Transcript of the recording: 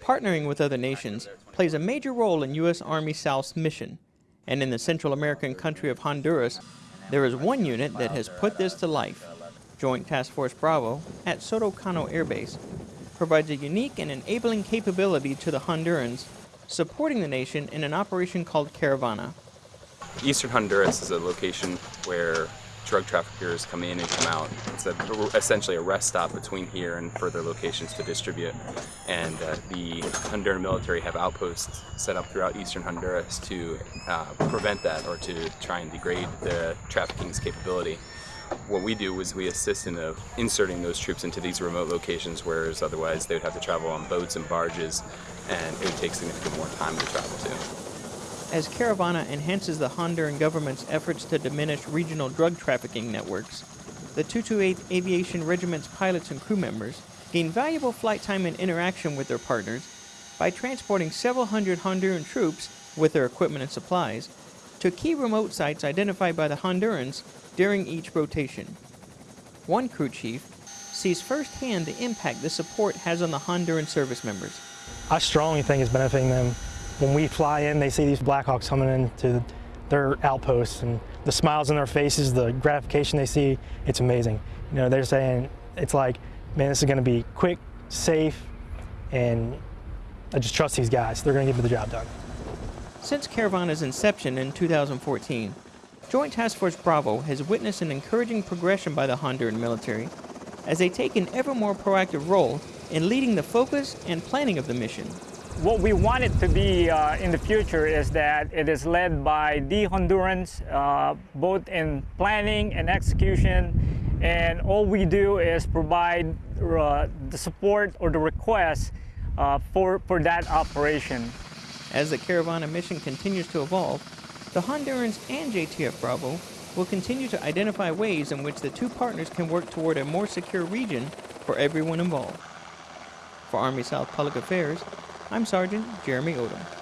Partnering with other nations plays a major role in U.S. Army South's mission, and in the Central American country of Honduras, there is one unit that has put this to life. Joint Task Force Bravo at Soto Cano Air Base provides a unique and enabling capability to the Hondurans, supporting the nation in an operation called Caravana. Eastern Honduras is a location where drug traffickers come in and come out. It's a, essentially a rest stop between here and further locations to distribute. And uh, the Honduran military have outposts set up throughout eastern Honduras to uh, prevent that or to try and degrade the trafficking's capability. What we do is we assist in uh, inserting those troops into these remote locations, whereas otherwise they would have to travel on boats and barges, and it would take significantly more time to travel to. As Caravana enhances the Honduran government's efforts to diminish regional drug trafficking networks, the 228th Aviation Regiment's pilots and crew members gain valuable flight time and interaction with their partners by transporting several hundred Honduran troops with their equipment and supplies to key remote sites identified by the Hondurans during each rotation. One crew chief sees firsthand the impact this support has on the Honduran service members. I strongly think it's benefiting them when we fly in, they see these Blackhawks coming into their outposts and the smiles on their faces, the gratification they see, it's amazing. You know, they're saying, it's like, man, this is gonna be quick, safe, and I just trust these guys. They're gonna get me the job done. Since Caravana's inception in 2014, Joint Task Force Bravo has witnessed an encouraging progression by the Honduran military as they take an ever more proactive role in leading the focus and planning of the mission what we want it to be uh, in the future is that it is led by the Hondurans, uh, both in planning and execution, and all we do is provide uh, the support or the request uh, for, for that operation. As the Caravana mission continues to evolve, the Hondurans and JTF Bravo will continue to identify ways in which the two partners can work toward a more secure region for everyone involved. For Army South Public Affairs, I'm Sergeant Jeremy Odom.